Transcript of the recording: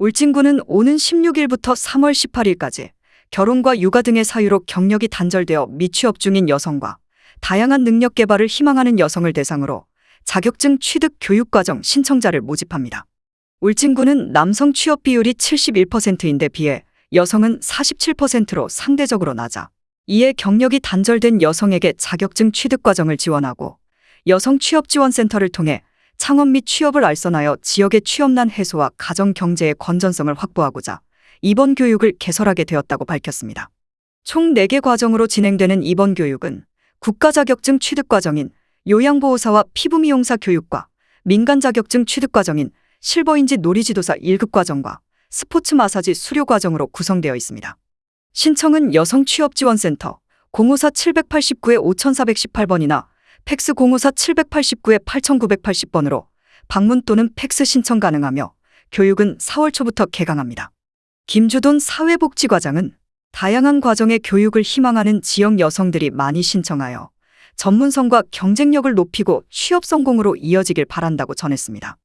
울진군은 오는 16일부터 3월 18일까지 결혼과 육아 등의 사유로 경력이 단절되어 미취업 중인 여성과 다양한 능력 개발을 희망하는 여성을 대상으로 자격증 취득 교육과정 신청자를 모집합니다. 울진군은 남성 취업 비율이 71%인데 비해 여성은 47%로 상대적으로 낮아 이에 경력이 단절된 여성에게 자격증 취득 과정을 지원하고 여성 취업지원센터를 통해 창업 및 취업을 알선하여 지역의 취업난 해소와 가정 경제의 건전성을 확보하고자 이번 교육을 개설하게 되었다고 밝혔습니다. 총 4개 과정으로 진행되는 이번 교육은 국가 자격증 취득 과정인 요양보호사와 피부미용사 교육과 민간 자격증 취득 과정인 실버인지 놀이지도사 1급 과정과 스포츠 마사지 수료 과정으로 구성되어 있습니다. 신청은 여성취업지원센터 054-789의 5418번이나 팩스 054-789의 8980번으로 방문 또는 팩스 신청 가능하며 교육은 4월 초부터 개강합니다. 김주돈 사회복지과장은 다양한 과정의 교육을 희망하는 지역 여성들이 많이 신청하여 전문성과 경쟁력을 높이고 취업 성공으로 이어지길 바란다고 전했습니다.